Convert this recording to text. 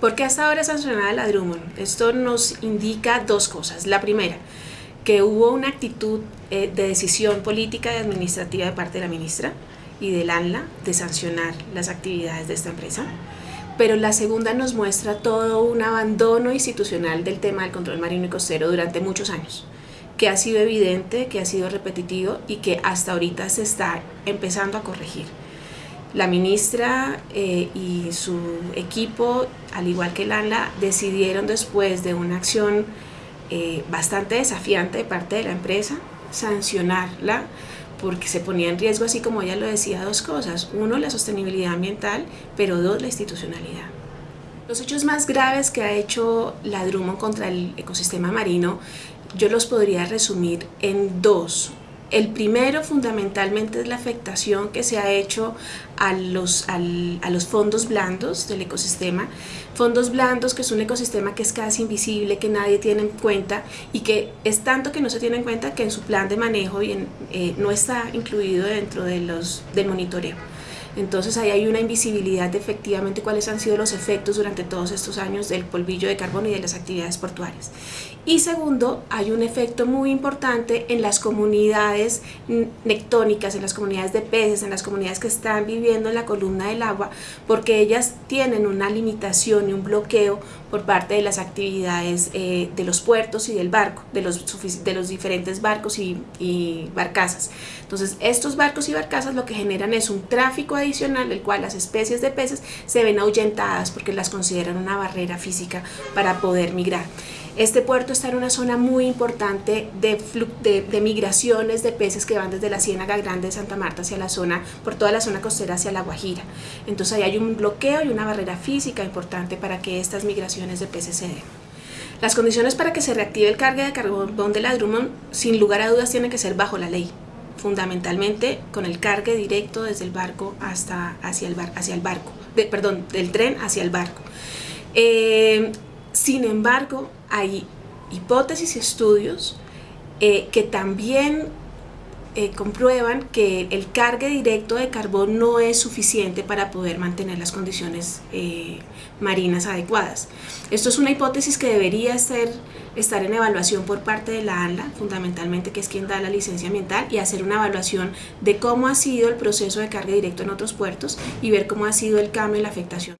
¿Por qué hasta ahora sancionada la Drummond? Esto nos indica dos cosas. La primera, que hubo una actitud eh, de decisión política y administrativa de parte de la ministra y del ANLA de sancionar las actividades de esta empresa. Pero la segunda nos muestra todo un abandono institucional del tema del control marino y costero durante muchos años que ha sido evidente, que ha sido repetitivo y que hasta ahorita se está empezando a corregir. La ministra eh, y su equipo, al igual que el ANLA, decidieron después de una acción eh, bastante desafiante de parte de la empresa, sancionarla porque se ponía en riesgo, así como ella lo decía, dos cosas. Uno, la sostenibilidad ambiental, pero dos, la institucionalidad. Los hechos más graves que ha hecho la Drummond contra el ecosistema marino, yo los podría resumir en dos. El primero fundamentalmente es la afectación que se ha hecho a los, a los fondos blandos del ecosistema. Fondos blandos que es un ecosistema que es casi invisible, que nadie tiene en cuenta y que es tanto que no se tiene en cuenta que en su plan de manejo eh, no está incluido dentro de los, del monitoreo. Entonces ahí hay una invisibilidad de efectivamente cuáles han sido los efectos durante todos estos años del polvillo de carbono y de las actividades portuarias. Y segundo, hay un efecto muy importante en las comunidades nectónicas, en las comunidades de peces, en las comunidades que están viviendo en la columna del agua, porque ellas tienen una limitación y un bloqueo por parte de las actividades eh, de los puertos y del barco, de los, de los diferentes barcos y, y barcazas. Entonces estos barcos y barcazas lo que generan es un tráfico adicional del cual las especies de peces se ven ahuyentadas porque las consideran una barrera física para poder migrar. Este puerto está en una zona muy importante de, de, migraciones de peces que van desde la Ciénaga Grande de Santa Marta hacia la zona, por toda la zona costera hacia la Guajira. Entonces ahí hay un bloqueo y una barrera física importante para que estas migraciones de peces se den. Las condiciones para que se reactive el cargue de carbón de la Drummond, sin lugar a dudas, tienen que ser bajo la ley fundamentalmente con el cargue directo desde el barco hasta hacia el, bar, hacia el barco, perdón, del tren hacia el barco. Eh, sin embargo, hay hipótesis y estudios eh, que también eh, comprueban que el cargue directo de carbón no es suficiente para poder mantener las condiciones eh, marinas adecuadas. Esto es una hipótesis que debería ser, estar en evaluación por parte de la ANLA, fundamentalmente que es quien da la licencia ambiental, y hacer una evaluación de cómo ha sido el proceso de carga directo en otros puertos y ver cómo ha sido el cambio y la afectación.